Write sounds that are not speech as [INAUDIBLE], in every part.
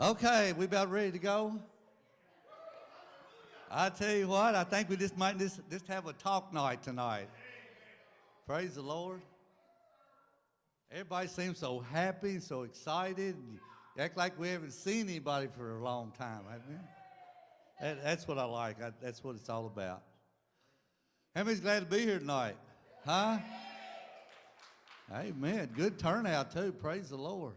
Okay, we about ready to go? I tell you what, I think we just might just, just have a talk night tonight. Praise the Lord. Everybody seems so happy, so excited. act like we haven't seen anybody for a long time, haven't we? That, that's what I like. I, that's what it's all about. How many's glad to be here tonight? Huh? Amen. Good turnout, too. Praise the Lord.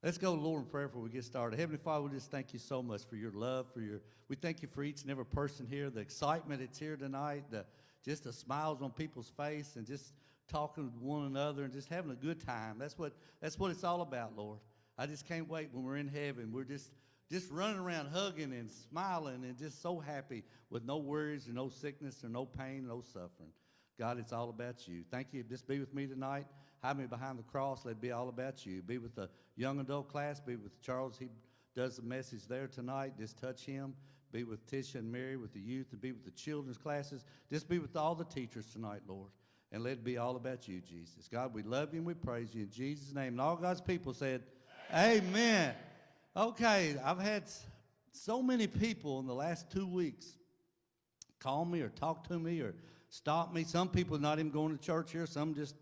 Let's go, Lord, in prayer before we get started. Heavenly Father, we just thank you so much for your love, for your. We thank you for each and every person here, the excitement that's here tonight, the just the smiles on people's face, and just talking with one another, and just having a good time. That's what that's what it's all about, Lord. I just can't wait when we're in heaven. We're just just running around hugging and smiling and just so happy with no worries and no sickness or no pain, no suffering. God, it's all about you. Thank you. Just be with me tonight. Hide me behind the cross. Let it be all about you. Be with the young adult class. Be with Charles. He does the message there tonight. Just touch him. Be with Tisha and Mary with the youth and be with the children's classes. Just be with all the teachers tonight, Lord. And let it be all about you, Jesus. God, we love you and we praise you in Jesus' name. And all God's people said, Amen. Amen. Okay, I've had so many people in the last two weeks call me or talk to me or stop me. Some people not even going to church here. Some just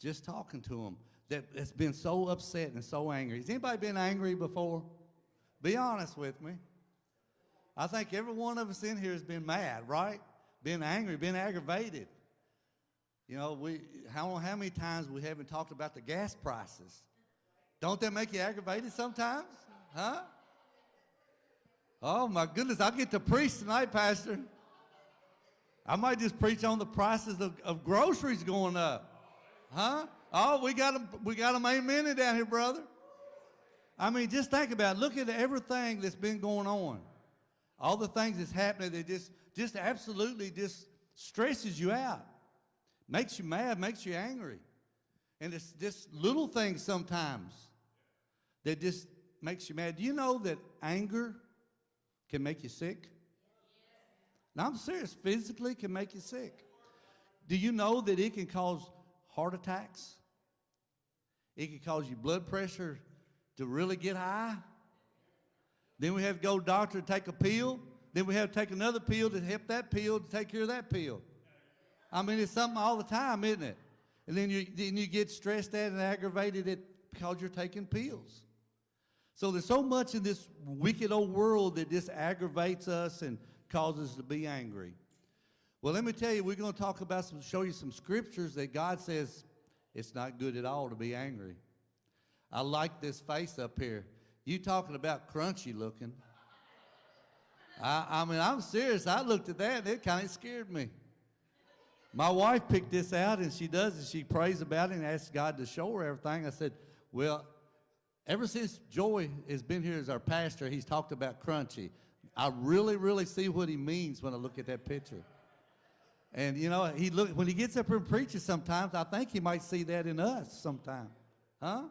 just talking to them that has been so upset and so angry. Has anybody been angry before? Be honest with me. I think every one of us in here has been mad, right? Been angry, been aggravated. You know, we how how many times we haven't talked about the gas prices? Don't that make you aggravated sometimes? Huh? Oh my goodness, I get to preach tonight, Pastor. I might just preach on the prices of, of groceries going up. Huh? Oh, we got them, we got them amen And down here, brother. I mean, just think about it. Look at everything that's been going on. All the things that's happening that just, just absolutely just stresses you out. Makes you mad, makes you angry. And it's just little things sometimes that just makes you mad. Do you know that anger can make you sick? Now, I'm serious. Physically can make you sick. Do you know that it can cause heart attacks? It can cause your blood pressure to really get high. Then we have to go to doctor to take a pill. Then we have to take another pill to help that pill to take care of that pill. I mean, it's something all the time, isn't it? And then you, then you get stressed out and aggravated it because you're taking pills. So there's so much in this wicked old world that just aggravates us and causes us to be angry. Well, let me tell you, we're going to talk about some, show you some scriptures that God says it's not good at all to be angry. I like this face up here. You talking about crunchy looking. I, I mean, I'm serious. I looked at that and it kind of scared me. My wife picked this out and she does and she prays about it and asks God to show her everything. I said, well, Ever since Joy has been here as our pastor, he's talked about crunchy. I really, really see what he means when I look at that picture. And you know, he look when he gets up and preaches sometimes, I think he might see that in us sometime. Huh?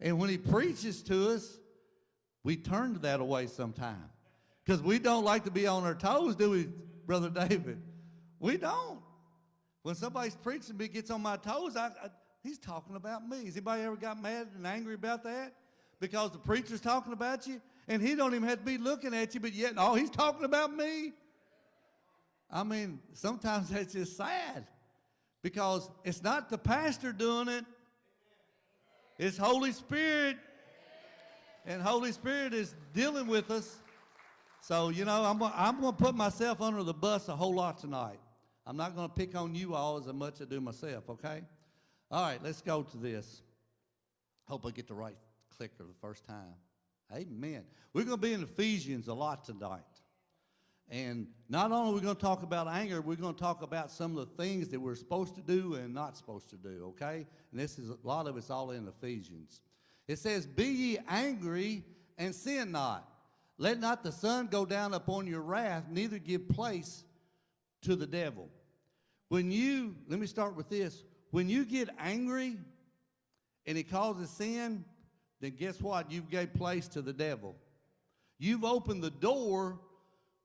And when he preaches to us, we turn that away sometime. Because we don't like to be on our toes, do we, Brother David? We don't. When somebody's preaching me gets on my toes, I, I He's talking about me. Has anybody ever got mad and angry about that? Because the preacher's talking about you and he don't even have to be looking at you, but yet, oh, he's talking about me. I mean, sometimes [LAUGHS] that's just sad because it's not the pastor doing it. It's Holy Spirit. And Holy Spirit is dealing with us. So, you know, I'm, I'm going to put myself under the bus a whole lot tonight. I'm not going to pick on you all as much as I do myself, okay? All right, let's go to this. Hope I get the right clicker the first time. Amen. We're going to be in Ephesians a lot tonight. And not only are we going to talk about anger, we're going to talk about some of the things that we're supposed to do and not supposed to do, okay? And this is a lot of it's all in Ephesians. It says, Be ye angry and sin not. Let not the sun go down upon your wrath, neither give place to the devil. When you, let me start with this. When you get angry and it causes sin, then guess what? You've gave place to the devil. You've opened the door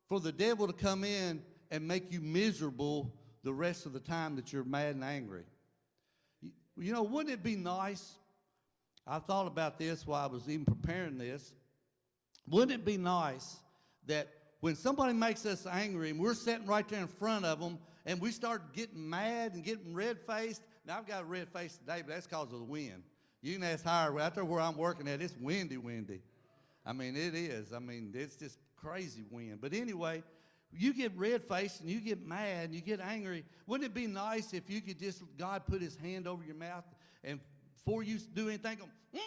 for the devil to come in and make you miserable the rest of the time that you're mad and angry. You know, wouldn't it be nice? I thought about this while I was even preparing this. wouldn't it be nice that when somebody makes us angry and we're sitting right there in front of them and we start getting mad and getting red faced? Now, I've got a red face today, but that's because of the wind. You can ask higher out there where I'm working at, it's windy, windy. I mean, it is. I mean, it's just crazy wind. But anyway, you get red faced and you get mad and you get angry. Wouldn't it be nice if you could just, God put his hand over your mouth and before you do anything, go, [LAUGHS]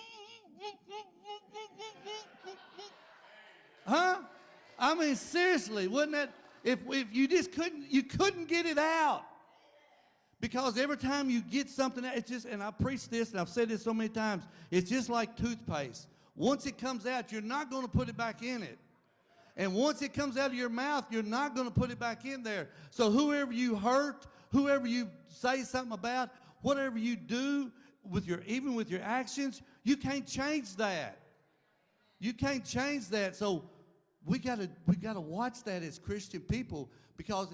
huh? I mean, seriously, wouldn't that, if, if you just couldn't, you couldn't get it out. Because every time you get something, it's just, and I preach this and I've said this so many times, it's just like toothpaste. Once it comes out, you're not going to put it back in it. And once it comes out of your mouth, you're not going to put it back in there. So whoever you hurt, whoever you say something about, whatever you do with your even with your actions, you can't change that. You can't change that. So we got to we got to watch that as Christian people because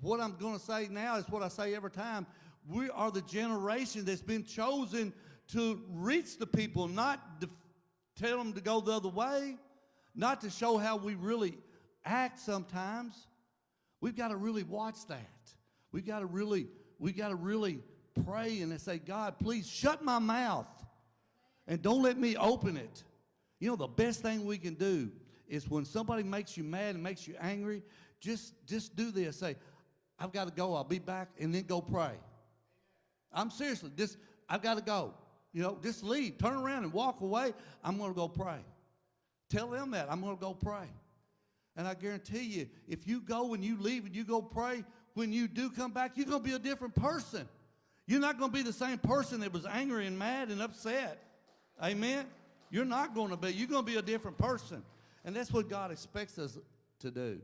what I'm going to say now is what I say every time. We are the generation that's been chosen to reach the people, not tell them to go the other way not to show how we really act sometimes. We've got to really watch that. We've got to really, we've got to really pray and say, God, please shut my mouth and don't let me open it. You know, the best thing we can do is when somebody makes you mad and makes you angry, just, just do this. Say, I've got to go. I'll be back. And then go pray. I'm seriously, just, I've got to go. You know, just leave. Turn around and walk away. I'm going to go pray. Tell them that. I'm going to go pray. And I guarantee you, if you go and you leave and you go pray, when you do come back, you're going to be a different person. You're not going to be the same person that was angry and mad and upset. Amen? You're not going to be. You're going to be a different person. And that's what God expects us to do.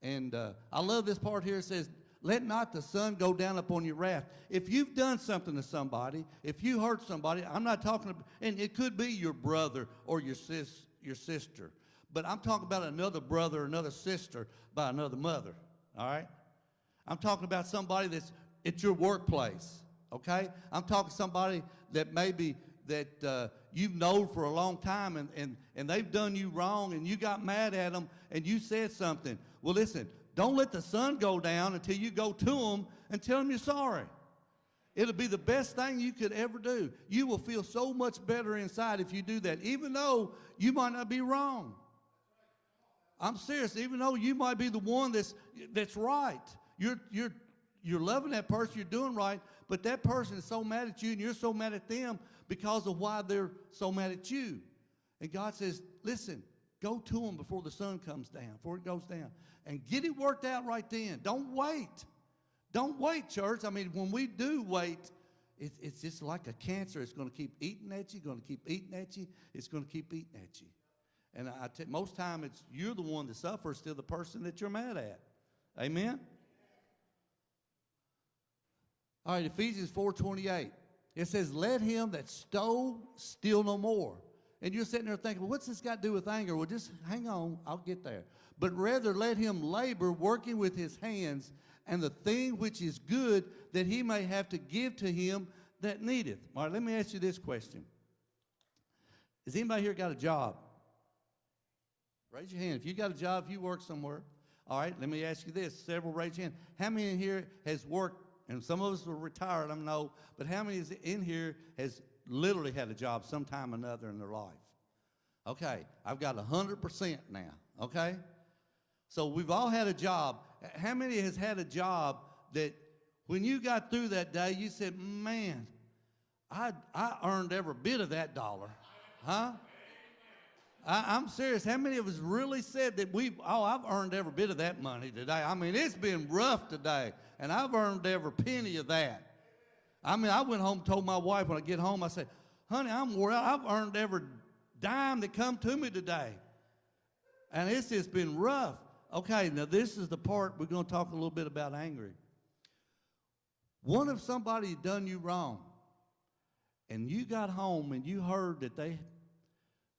And uh, I love this part here. It says, let not the sun go down upon your wrath. If you've done something to somebody, if you hurt somebody, I'm not talking about, and it could be your brother or your sis, your sister. But I'm talking about another brother, another sister by another mother. All right? I'm talking about somebody that's at your workplace. Okay? I'm talking somebody that maybe that uh, you've known for a long time and, and, and they've done you wrong and you got mad at them and you said something. Well, listen, don't let the sun go down until you go to them and tell them you're sorry. It'll be the best thing you could ever do. You will feel so much better inside if you do that, even though you might not be wrong. I'm serious, even though you might be the one that's, that's right. You're, you're, you're loving that person, you're doing right, but that person is so mad at you and you're so mad at them because of why they're so mad at you. And God says, listen, go to them before the sun comes down, before it goes down, and get it worked out right then. Don't wait. Don't wait, church. I mean, when we do wait, it, it's just like a cancer. It's going to keep eating at you, going to keep eating at you. It's going to keep eating at you. And I t- most time it's you're the one that suffers, still the person that you're mad at. Amen? All right, Ephesians 4.28. It says, let him that stole steal no more. And you're sitting there thinking, well, what's this got to do with anger? Well, just hang on, I'll get there. But rather let him labor, working with his hands, and the thing which is good that he may have to give to him that needeth. All right, let me ask you this question. Has anybody here got a job? Raise your hand. If you got a job, if you work somewhere. All right, let me ask you this. Several raise your hand. How many in here has worked, and some of us are retired, I know, but how many is in here has literally had a job sometime or another in their life? Okay, I've got 100% now, okay? So we've all had a job. How many has had a job that when you got through that day, you said, man, I, I earned every bit of that dollar? Huh? I, am serious. How many of us really said that we, oh, I've earned every bit of that money today? I mean, it's been rough today, and I've earned every penny of that. I mean, I went home told my wife when I get home, I said, honey, I'm out. I've earned every dime that come to me today. And it's just been rough. Okay, now this is the part we're going to talk a little bit about angry. What if somebody done you wrong and you got home and you heard that they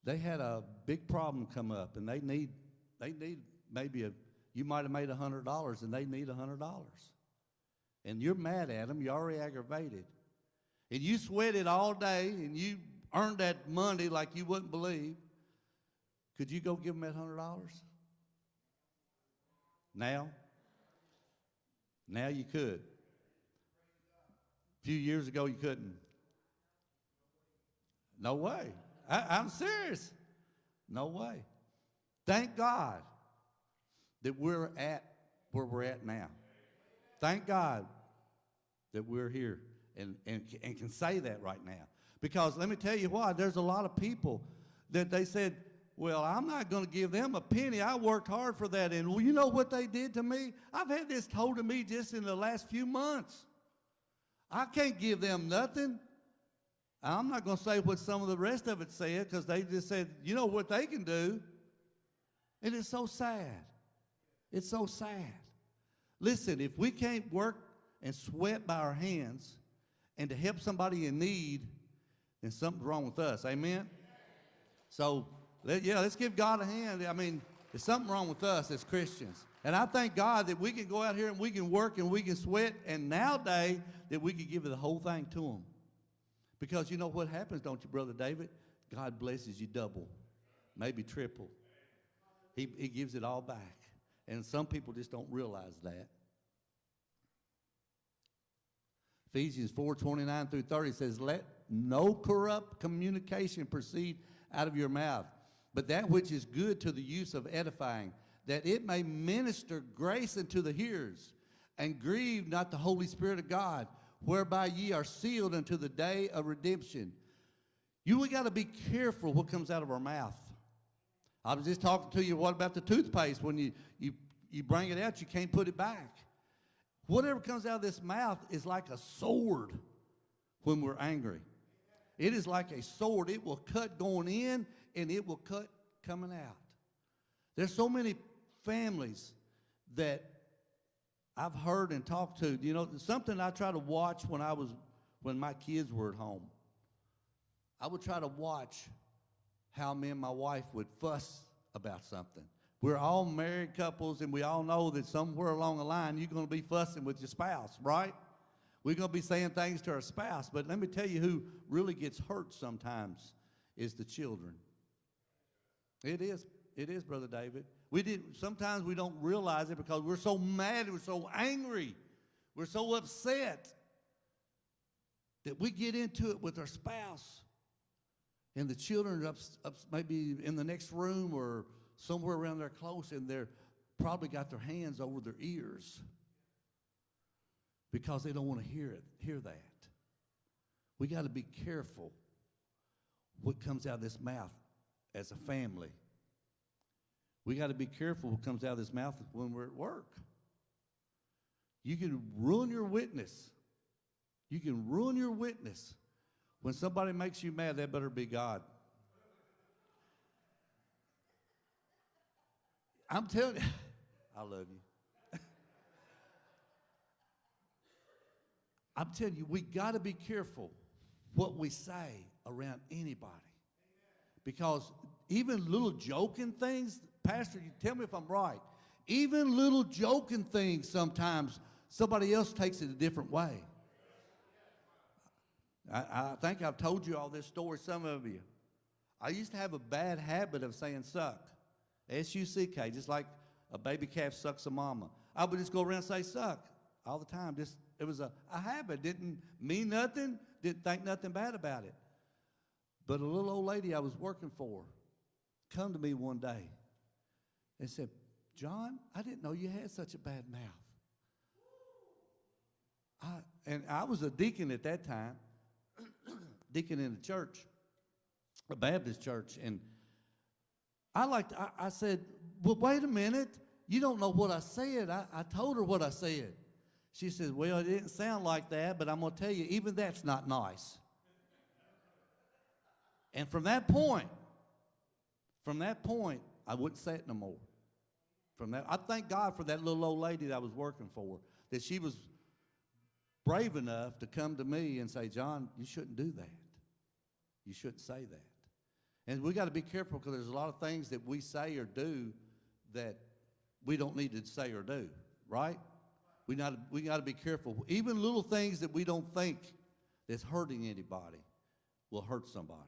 they had a big problem come up and they need they need maybe a you might have made a hundred dollars and they need a hundred dollars and you're mad at them you're already aggravated and you sweated all day and you earned that money like you wouldn't believe Could you go give them that hundred dollars? Now? Now you could. A few years ago you couldn't. No way. I, I'm serious. No way. Thank God that we're at where we're at now. Thank God that we're here and, and, and can say that right now. Because let me tell you why, there's a lot of people that they said, well, I'm not going to give them a penny. I worked hard for that. And well, you know what they did to me? I've had this told to me just in the last few months. I can't give them nothing. I'm not going to say what some of the rest of it said because they just said, you know what they can do. And it's so sad. It's so sad. Listen, if we can't work and sweat by our hands and to help somebody in need, then something's wrong with us. Amen? So, let, yeah, let's give God a hand. I mean, there's something wrong with us as Christians. And I thank God that we can go out here and we can work and we can sweat, and nowadays that we can give the whole thing to them. Because you know what happens, don't you, Brother David? God blesses you double, maybe triple. He, he gives it all back. And some people just don't realize that. Ephesians 4 29 through 30 says, Let no corrupt communication proceed out of your mouth, but that which is good to the use of edifying, that it may minister grace unto the hearers, and grieve not the Holy Spirit of God, whereby ye are sealed unto the day of redemption. You we got to be careful what comes out of our mouth. I was just talking to you, what about the toothpaste? When you, you, you bring it out, you can't put it back. Whatever comes out of this mouth is like a sword when we're angry. It is like a sword. It will cut going in and it will cut coming out. There's so many families that I've heard and talked to. You know, something I try to watch when I was when my kids were at home. I would try to watch how me and my wife would fuss about something. We're all married couples, and we all know that somewhere along the line you're going to be fussing with your spouse, right? We're going to be saying things to our spouse, but let me tell you who really gets hurt sometimes is the children. It is, it is, Brother David. We did sometimes we don't realize it because we're so mad, we're so angry, we're so upset that we get into it with our spouse. And the children are up, up maybe in the next room or somewhere around there close, and they're probably got their hands over their ears because they don't want to hear it, hear that. We got to be careful what comes out of this mouth as a family. We got to be careful what comes out of this mouth when we're at work. You can ruin your witness. You can ruin your witness. When somebody makes you mad, that better be God. I'm telling you, [LAUGHS] I love you. [LAUGHS] I'm telling you, we got to be careful what we say around anybody. Because even little joking things, Pastor, you tell me if I'm right, even little joking things sometimes somebody else takes it a different way. I, I think I've told you all this story, some of you. I used to have a bad habit of saying suck. S-U-C-K, just like a baby calf sucks a mama. I would just go around and say suck all the time. Just it was a, a habit. Didn't mean nothing, didn't think nothing bad about it. But a little old lady I was working for come to me one day and said, John, I didn't know you had such a bad mouth. I, and I was a deacon at that time, [CLEARS THROAT] deacon in the church, a Baptist church, and I like I, I, said, well, wait a minute. You don't know what I said. I, I told her what I said. She said, well, it didn't sound like that, but I'm going to tell you, even that's not nice. And from that point, from that point, I wouldn't say it no more. From that, I thank God for that little old lady that I was working for, that she was brave enough to come to me and say, John, you shouldn't do that. You shouldn't say that. And we got to be careful because there's a lot of things that we say or do that we don't need to say or do, right? We, not, we got to be careful. Even little things that we don't think that's hurting anybody will hurt somebody.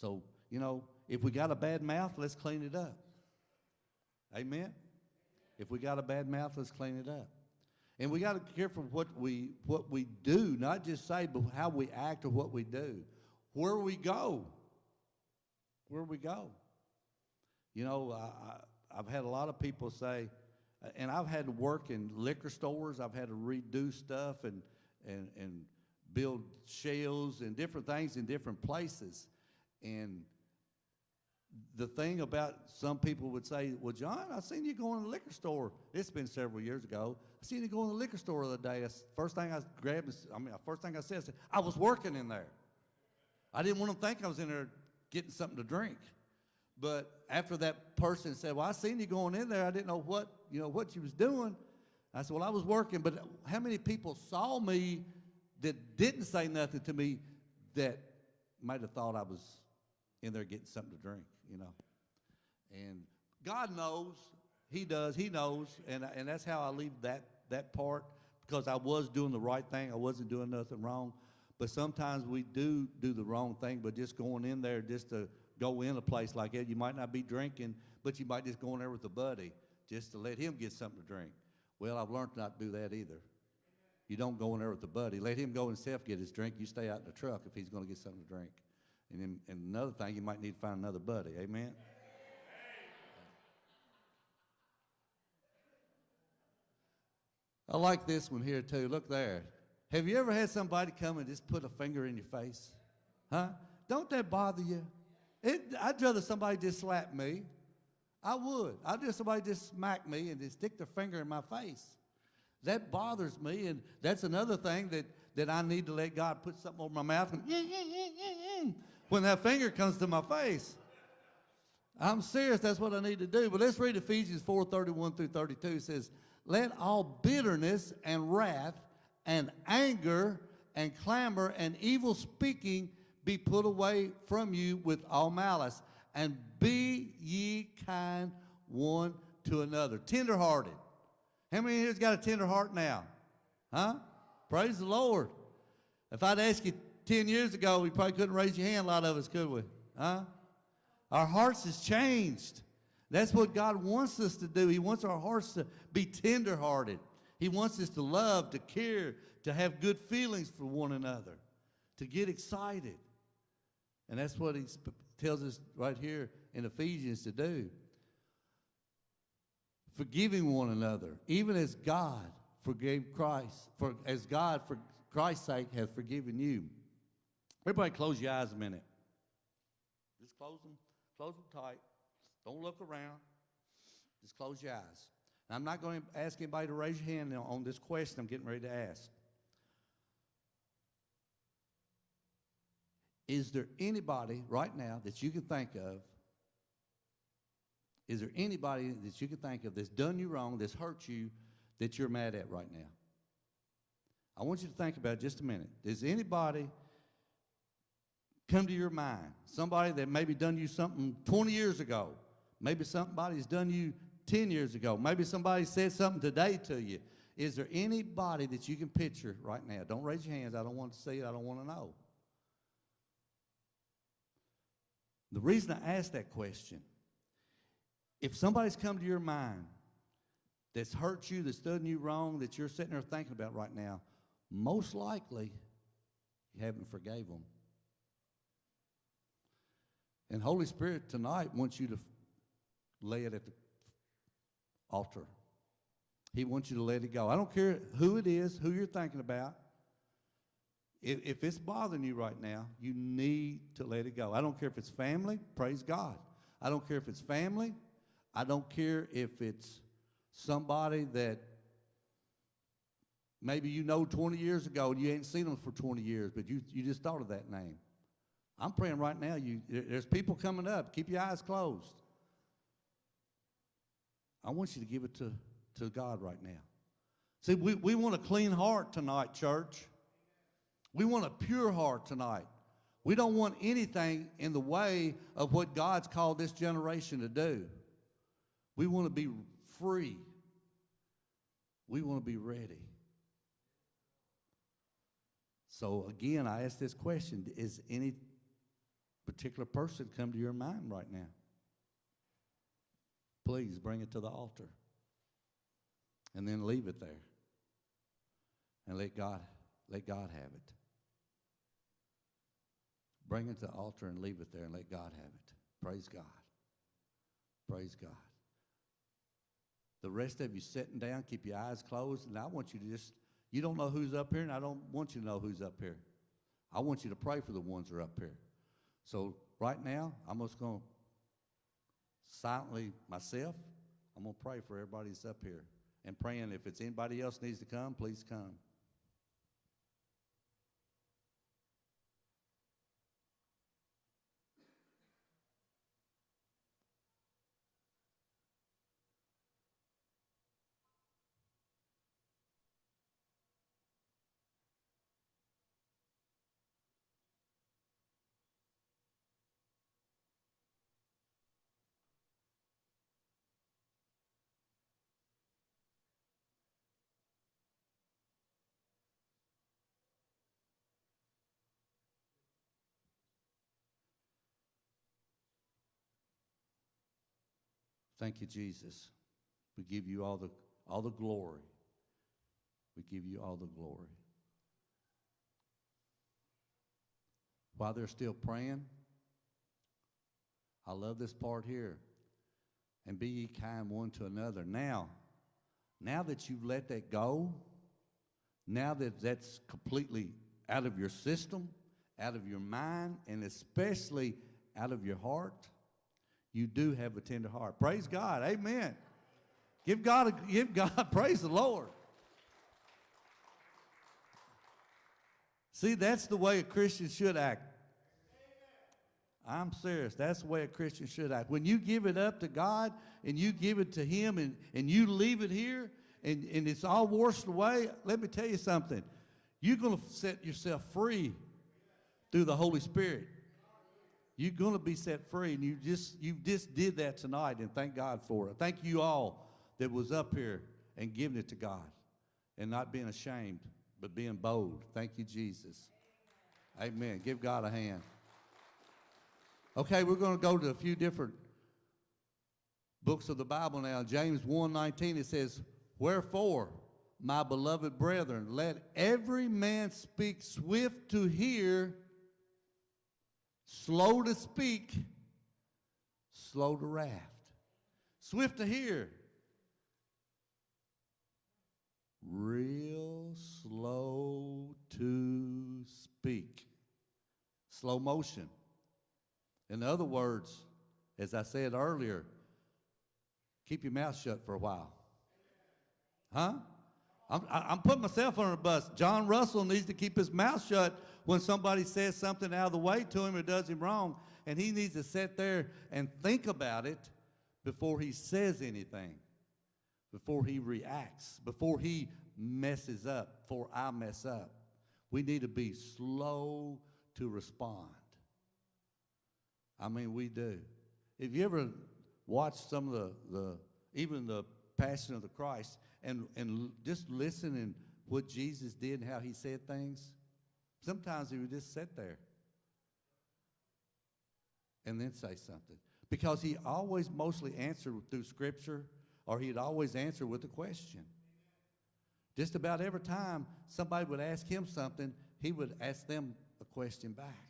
So you know, if we got a bad mouth, let's clean it up. Amen? If we got a bad mouth, let's clean it up. And we got to be careful what we, what we do, not just say, but how we act or what we do. Where we go. Where we go. You know, I, I, I've had a lot of people say, and I've had to work in liquor stores. I've had to redo stuff and, and, and build shells and different things in different places. And the thing about some people would say, well, John, I seen you go in the liquor store. It's been several years ago. I seen you go in the liquor store the other day. That's the first thing I grabbed, I mean, the first thing I said, I said, I was working in there. I didn't want them to think I was in there getting something to drink. But after that person said, well, I seen you going in there. I didn't know what, you know, what you was doing. I said, well, I was working, but how many people saw me that didn't say nothing to me that might have thought I was in there getting something to drink, you know? And God knows, He does, He knows, and, and that's how I leave that, that part because I was doing the right thing. I wasn't doing nothing wrong. But sometimes we do do the wrong thing, but just going in there just to go in a place like that, you might not be drinking, but you might just go in there with a buddy just to let him get something to drink. Well, I've learned not to do that either. You don't go in there with a buddy. Let him go himself get his drink. You stay out in the truck if he's going to get something to drink. And then and another thing, you might need to find another buddy. Amen. I like this one here too. Look there. Have you ever had somebody come and just put a finger in your face? Huh? Don't that bother you? It, I'd rather somebody just slap me. I would. I'd rather somebody just smack me and just stick their finger in my face. That bothers me, and that's another thing that, that I need to let God put something over my mouth and mm, mm, mm, when that finger comes to my face. I'm serious, that's what I need to do. But let's read Ephesians 4 31 through 32. It says, Let all bitterness and wrath and anger and clamor and evil speaking be put away from you with all malice, and be ye kind one to another. Tenderhearted. How many here's got a tender heart now? Huh? Praise the Lord. If I'd ask you 10 years ago, we probably couldn't raise your hand, a lot of us, could we? Huh? Our hearts has changed. That's what God wants us to do. He wants our hearts to be tenderhearted. He wants us to love, to care, to have good feelings for one another, to get excited. And that's what he tells us right here in Ephesians to do. Forgiving one another, even as God forgave Christ, for as God for Christ's sake has forgiven you. Everybody close your eyes a minute. Just close them, close them tight. Don't look around. Just close your eyes. Now, I'm not going to ask anybody to raise your hand on this question I'm getting ready to ask. Is there anybody right now that you can think of? Is there anybody that you can think of that's done you wrong, that's hurt you, that you're mad at right now? I want you to think about it just a minute. Does anybody come to your mind? Somebody that maybe done you something 20 years ago. Maybe somebody's done you 10 years ago. Maybe somebody said something today to you. Is there anybody that you can picture right now? Don't raise your hands. I don't want to see it. I don't want to know. The reason I ask that question, if somebody's come to your mind that's hurt you, that's done you wrong, that you're sitting there thinking about right now, most likely you haven't forgave them. And Holy Spirit tonight wants you to lay it at the altar. He wants you to let it go. I don't care who it is, who you're thinking about. If, if it's bothering you right now, you need to let it go. I don't care if it's family, praise God. I don't care if it's family. I don't care if it's somebody that maybe you know 20 years ago and you ain't seen them for 20 years, but you, you just thought of that name. I'm praying right now. You, there's people coming up. Keep your eyes closed. I want you to give it to, to God right now. See, we, we want a clean heart tonight, church. We want a pure heart tonight. We don't want anything in the way of what God's called this generation to do. We want to be free. We want to be ready. So again, I ask this question, is anybody particular person come to your mind right now, please bring it to the altar and then leave it there and let God let God have it. Bring it to the altar and leave it there and let God have it. Praise God. Praise God. The rest of you sitting down, keep your eyes closed, and I want you to just, you don't know who's up here, and I don't want you to know who's up here. I want you to pray for the ones that are up here. So right now, I'm just going to silently myself, I'm going to pray for everybody that's up here. And praying if it's anybody else needs to come, please come. Thank you, Jesus. We give you all the, all the glory. We give you all the glory. While they're still praying, I love this part here. And be ye kind one to another. Now, now that you've let that go, now that that's completely out of your system, out of your mind, and especially out of your heart, you do have a tender heart. Praise God. Amen. Give God, a, give God, [LAUGHS] praise the Lord. See, that's the way a Christian should act. I'm serious. That's the way a Christian should act. When you give it up to God and you give it to Him and, and you leave it here and, and it's all washed away, let me tell you something. You're going to set yourself free through the Holy Spirit. You're going to be set free, and you just you just did that tonight, and thank God for it. Thank you all that was up here and giving it to God, and not being ashamed, but being bold. Thank you, Jesus. Amen. Give God a hand. Okay, we're going to go to a few different books of the Bible now. James 1:19 it says, "Wherefore, my beloved brethren, let every man speak swift to hear, slow to speak, slow to wrath, swift to hear, real slow to speak. Slow motion. In other words, as I said earlier, keep your mouth shut for a while. Huh? I'm, I'm putting myself on the bus. John Russell needs to keep his mouth shut when somebody says something out of the way to him or does him wrong, and he needs to sit there and think about it before he says anything, before he reacts, before he messes up, before I mess up. We need to be slow to respond. I mean, we do. If you ever watched some of the, the even the Passion of the Christ and, and just listen and what Jesus did and how he said things, sometimes he would just sit there and then say something. Because he always mostly answered through scripture or he'd always answer with a question. Just about every time somebody would ask him something, he would ask them a question back.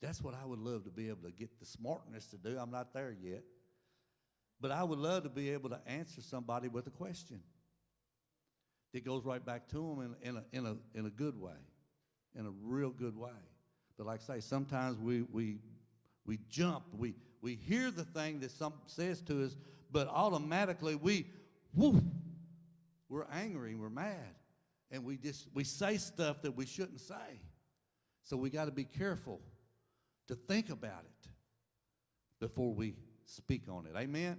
That's what I would love to be able to get the smartness to do. I'm not there yet. But I would love to be able to answer somebody with a question that goes right back to them in, in, a, in, a, in a good way, in a real good way. But like I say, sometimes we, we, we jump, we, we hear the thing that some says to us, but automatically we, we're angry, we're mad, and we just, we say stuff that we shouldn't say. So we got to be careful to think about it before we speak on it. Amen?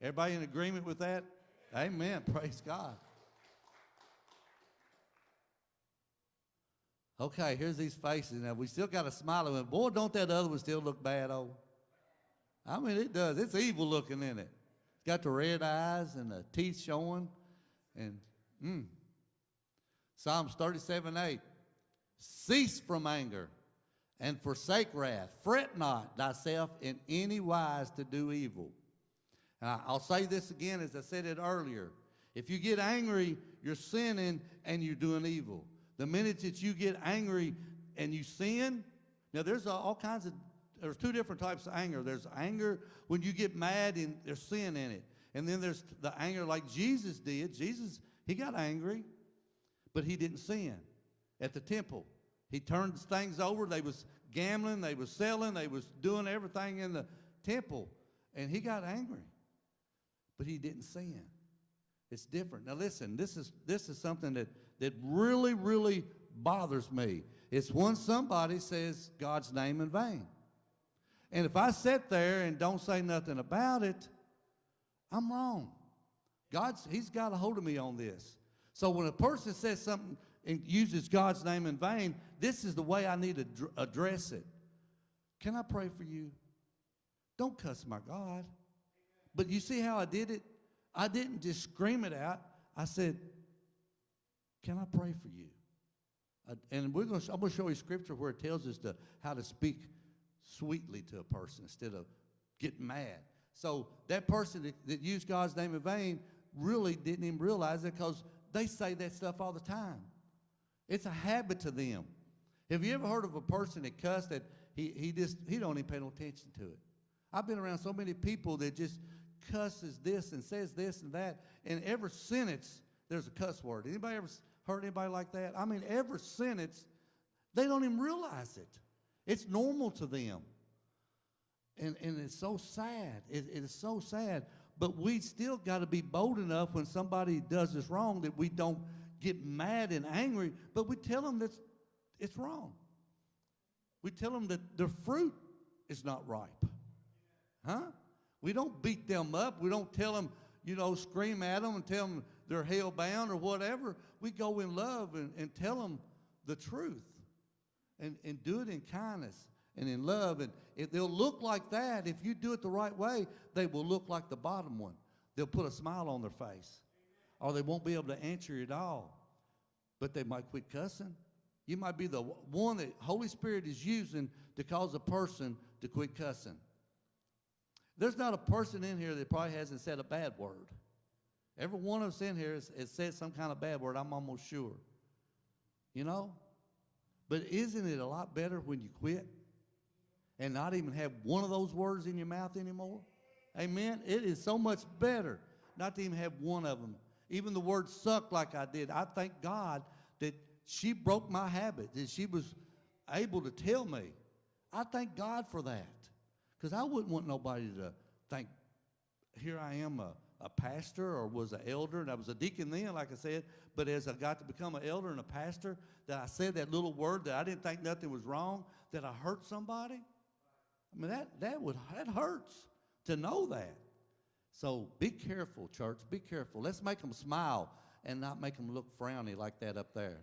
Everybody in agreement with that? Amen. Praise God. Okay, here's these faces. Now, we still got a smile on them. Boy, don't that other one still look bad, oh? I mean, it does. It's evil looking in it. It's got the red eyes and the teeth showing. And, mm. Psalms 37 8. Cease from anger and forsake wrath. Fret not thyself in any wise to do evil. I'll say this again as I said it earlier. If you get angry, you're sinning and you're doing evil. The minute that you get angry and you sin, now there's all kinds of, there's two different types of anger. There's anger when you get mad and there's sin in it. And then there's the anger like Jesus did. Jesus, he got angry, but he didn't sin at the temple. He turned things over. They was gambling, they was selling, they was doing everything in the temple. And he got angry. But he didn't sin. It's different. Now listen, this is this is something that that really, really bothers me. It's when somebody says God's name in vain. And if I sit there and don't say nothing about it, I'm wrong. God's He's got a hold of me on this. So when a person says something and uses God's name in vain, this is the way I need to address it. Can I pray for you? Don't cuss my God. But you see how I did it? I didn't just scream it out. I said, Can I pray for you? Uh, and we're gonna. I'm going to show you scripture where it tells us to how to speak sweetly to a person instead of getting mad. So that person that, that used God's name in vain really didn't even realize it because they say that stuff all the time. It's a habit to them. Have you ever heard of a person that cussed that he, he just he don't even pay no attention to it? I've been around so many people that just cusses this and says this and that, and every sentence there's a cuss word. Anybody ever heard anybody like that? I mean, every sentence they don't even realize it. It's normal to them. And, and it's so sad. It, it is so sad. But we still got to be bold enough when somebody does us wrong that we don't get mad and angry, but we tell them that it's wrong. We tell them that their fruit is not ripe. Huh? We don't beat them up. We don't tell them, you know, scream at them and tell them they're hell bound or whatever. We go in love and, and tell them the truth and, and do it in kindness and in love. And if they'll look like that, if you do it the right way, they will look like the bottom one. They'll put a smile on their face. Or they won't be able to answer at all. But they might quit cussing. You might be the one that Holy Spirit is using to cause a person to quit cussing. There's not a person in here that probably hasn't said a bad word. Every one of us in here has, has said some kind of bad word, I'm almost sure. You know? But isn't it a lot better when you quit and not even have one of those words in your mouth anymore? Amen? It is so much better not to even have one of them. Even the word suck like I did. I thank God that she broke my habit, that she was able to tell me. I thank God for that. Because I wouldn't want nobody to think, here I am a, a pastor or was an elder, and I was a deacon then, like I said, but as I got to become an elder and a pastor, that I said that little word that I didn't think nothing was wrong, that I hurt somebody. I mean, that, that, would, that hurts to know that. So be careful, church. Be careful. Let's make them smile and not make them look frowny like that up there.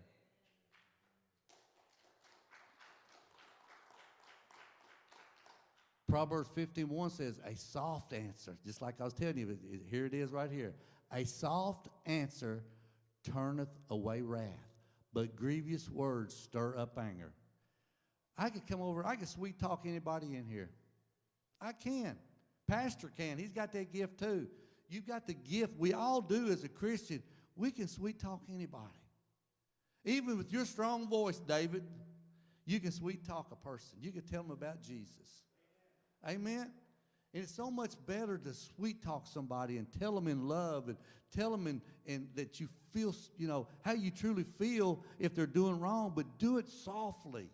Proverbs 51 says, a soft answer, just like I was telling you, here it is right here. A soft answer turneth away wrath, but grievous words stir up anger. I could come over, I could sweet talk anybody in here. I can. Pastor can. He's got that gift too. You've got the gift. We all do as a Christian. We can sweet talk anybody. Even with your strong voice, David, you can sweet talk a person. You can tell them about Jesus. Amen. And it's so much better to sweet talk somebody and tell them in love and tell them in, in that you feel, you know, how you truly feel if they're doing wrong, but do it softly.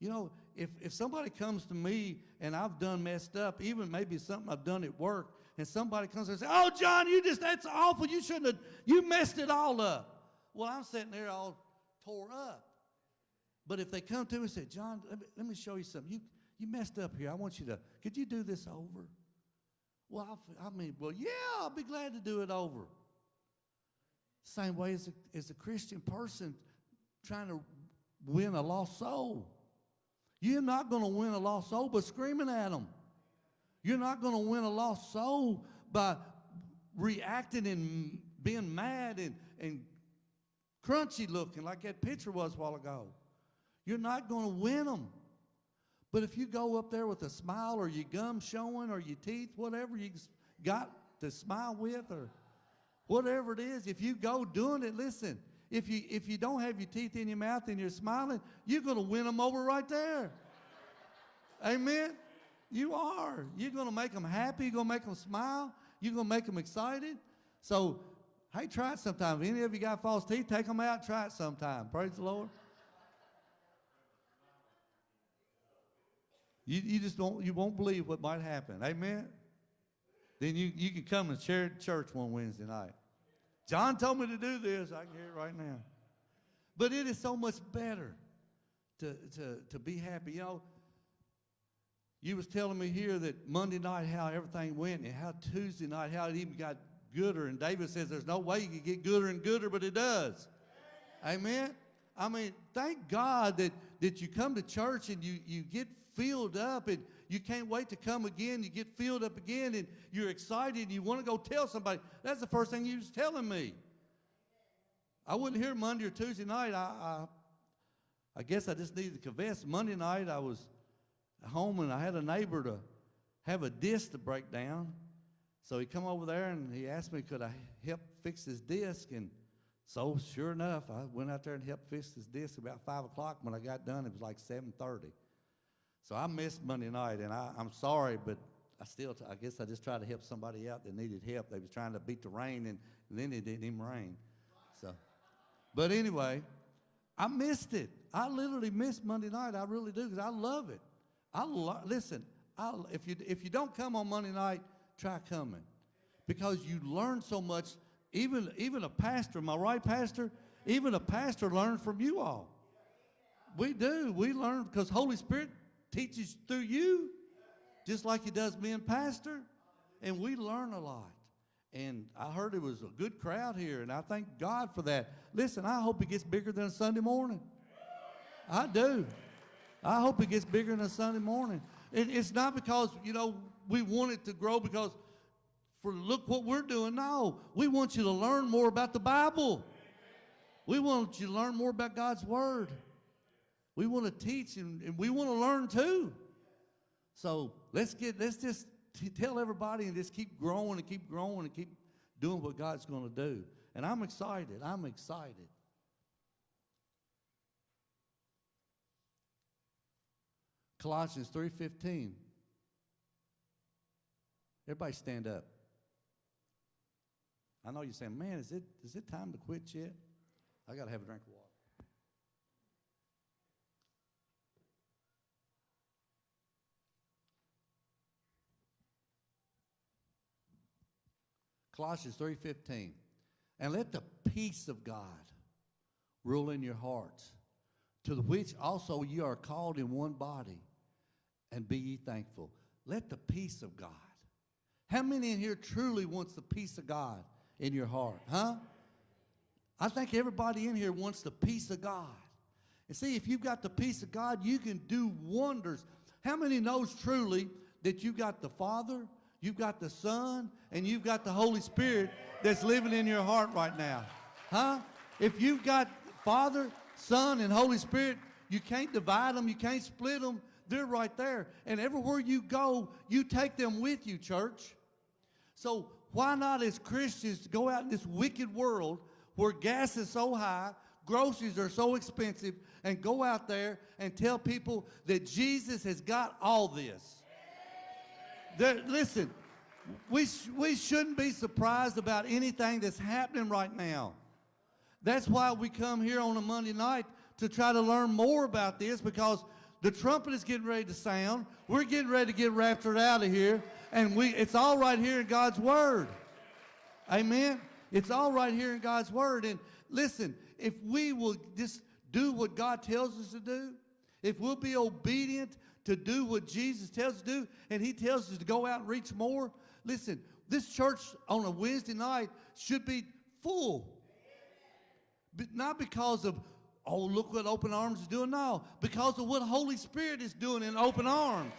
You know, if, if somebody comes to me and I've done messed up, even maybe something I've done at work, and somebody comes and says, Oh, John, you just, that's awful. You shouldn't have, you messed it all up. Well, I'm sitting there all tore up. But if they come to me and say, John, let me, let me show you something. You, you messed up here. I want you to, could you do this over? Well, I, I mean, well, yeah, I'll be glad to do it over. Same way as a, as a Christian person trying to win a lost soul. You're not going to win a lost soul by screaming at them. You're not going to win a lost soul by reacting and being mad and, and crunchy looking like that picture was a while ago. You're not going to win them. But if you go up there with a smile or your gum showing or your teeth, whatever you got to smile with or whatever it is, if you go doing it, listen, if you, if you don't have your teeth in your mouth and you're smiling, you're going to win them over right there. Amen? You are. You're going to make them happy. You're going to make them smile. You're going to make them excited. So, hey, try it sometime. If any of you got false teeth, take them out. Try it sometime. Praise the Lord. You, you just don't, you won't believe what might happen. Amen? Then you, you can come and share church one Wednesday night. John told me to do this. I can hear it right now. But it is so much better to, to, to be happy. You know, you was telling me here that Monday night how everything went and how Tuesday night how it even got gooder. And David says there's no way you can get gooder and gooder, but it does. Amen? I mean, thank God that, that you come to church and you, you get filled up and you can't wait to come again. You get filled up again and you're excited and you want to go tell somebody. That's the first thing you was telling me. I wasn't here Monday or Tuesday night. I, I, I guess I just needed to confess. Monday night I was home and I had a neighbor to have a disc to break down. So he come over there and he asked me could I help fix his disc and so sure enough, I went out there and helped fix his disc about five o'clock. When I got done, it was like 7:30. So I missed Monday night, and I, am sorry, but I still, I guess I just tried to help somebody out that needed help. They was trying to beat the rain, and, and then it didn't even rain. So, but anyway, I missed it. I literally missed Monday night. I really do because I love it. I lo- listen. I, if you if you don't come on Monday night, try coming, because you learn so much. Even even a pastor, my right, pastor? Even a pastor learns from you all. We do. We learn because Holy Spirit teaches through you, just like he does me and pastor. And we learn a lot. And I heard it was a good crowd here, and I thank God for that. Listen, I hope it gets bigger than a Sunday morning. I do. I hope it gets bigger than a Sunday morning. It, it's not because, you know, we want it to grow because for look what we're doing. No, we want you to learn more about the Bible. We want you to learn more about God's Word. We want to teach and, and we want to learn too. So let's get let's just tell everybody and just keep growing and keep growing and keep doing what God's going to do. And I'm excited. I'm excited. Colossians 3:15. Everybody stand up. I know you're saying, man, is it, is it time to quit yet? I got to have a drink of water. Colossians 3:15. And let the peace of God rule in your hearts, to the which also you are called in one body, and be ye thankful. Let the peace of God. How many in here truly wants the peace of God in your heart? Huh? I think everybody in here wants the peace of God. And see, if you've got the peace of God, you can do wonders. How many knows truly that you've got the Father, You've got the Son and you've got the Holy Spirit that's living in your heart right now. Huh? If you've got Father, Son, and Holy Spirit, you can't divide them, you can't split them. They're right there. And everywhere you go, you take them with you, church. So why not as Christians go out in this wicked world where gas is so high, groceries are so expensive, and go out there and tell people that Jesus has got all this. There, listen, we, sh we shouldn't be surprised about anything that's happening right now. That's why we come here on a Monday night to try to learn more about this because the trumpet is getting ready to sound. We're getting ready to get raptured out of here. And we, it's all right here in God's Word. Amen? It's all right here in God's Word. And listen, if we will just do what God tells us to do, if we'll be obedient to do what Jesus tells us to do, and he tells us to go out and reach more. Listen, this church on a Wednesday night should be full. But not because of, oh, look what Open Arms is doing. now, because of what Holy Spirit is doing in Open Arms.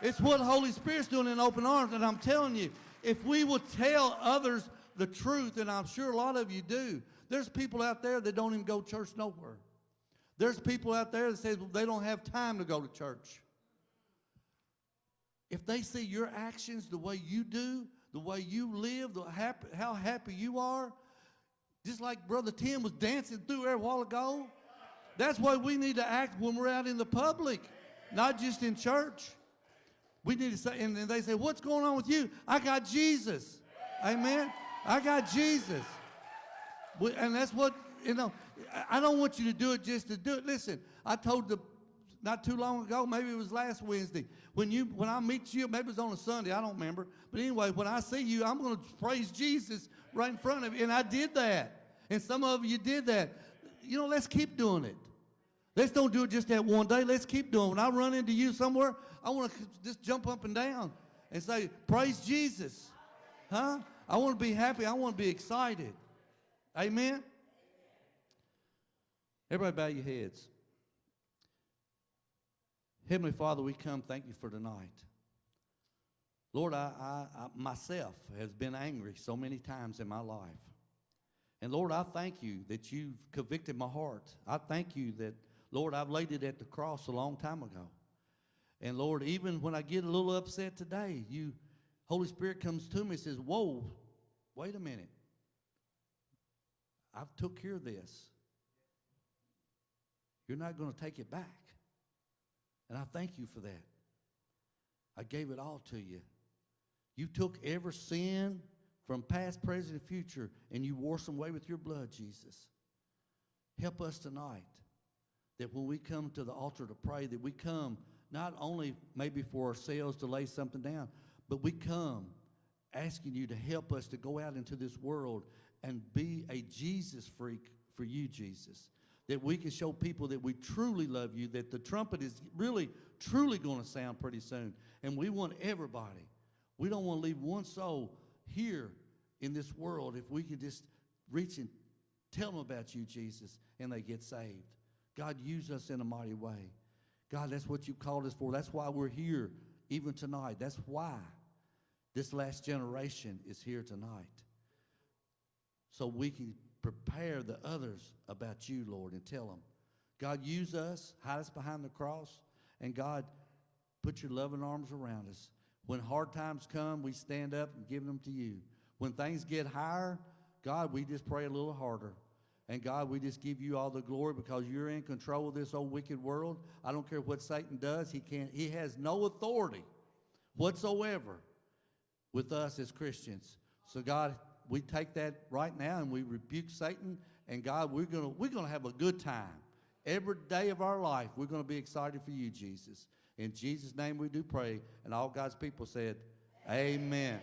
It's what the Holy Spirit's doing in Open Arms. And I'm telling you, if we will tell others the truth, and I'm sure a lot of you do, there's people out there that don't even go to church nowhere. There's people out there that says they don't have time to go to church. If they see your actions the way you do, the way you live, the happy, how happy you are, just like Brother Tim was dancing through there a while ago, that's why we need to act when we're out in the public, not just in church. We need to say, and they say, What's going on with you? I got Jesus. Amen. I got Jesus. And that's what, you know, I don't want you to do it just to do it. Listen, I told the, not too long ago, maybe it was last Wednesday, when you, when I meet you, maybe it was on a Sunday, I don't remember. But anyway, when I see you, I'm going to praise Jesus right in front of you. And I did that. And some of you did that. You know, let's keep doing it. Let's don't do it just that one day. Let's keep doing it. When I run into you somewhere, I want to just jump up and down and say, praise Jesus. Huh? I want to be happy. I want to be excited. Amen? Everybody bow your heads. Heavenly Father, we come thank you for tonight. Lord, I, I, I, myself has been angry so many times in my life. And Lord, I thank you that you've convicted my heart. I thank you that, Lord, I've laid it at the cross a long time ago. And Lord, even when I get a little upset today, you, Holy Spirit comes to me and says, Whoa, wait a minute. I've took care of this. You're not going to take it back. And I thank you for that. I gave it all to you. You took every sin from past, present, and future, and you washed them away with your blood, Jesus. Help us tonight that when we come to the altar to pray, that we come not only maybe for ourselves to lay something down, but we come asking you to help us to go out into this world and be a Jesus freak for you, Jesus. That we can show people that we truly love you, that the trumpet is really, truly going to sound pretty soon. And we want everybody. We don't want to leave one soul here in this world if we can just reach and tell them about you, Jesus, and they get saved. God, use us in a mighty way. God, that's what you called us for. That's why we're here even tonight. That's why this last generation is here tonight. So we can prepare the others about you, Lord, and tell them. God, use us, hide us behind the cross, and God, put your loving arms around us. When hard times come, we stand up and give them to you. When things get higher, God, we just pray a little harder. And God, we just give you all the glory because you're in control of this old wicked world. I don't care what Satan does. He can't, he has no authority whatsoever with us as Christians. So God, we take that right now and we rebuke Satan. And God, we're gonna we're gonna have a good time. Every day of our life, we're gonna be excited for you, Jesus. In Jesus' name we do pray. And all God's people said, Amen. Amen.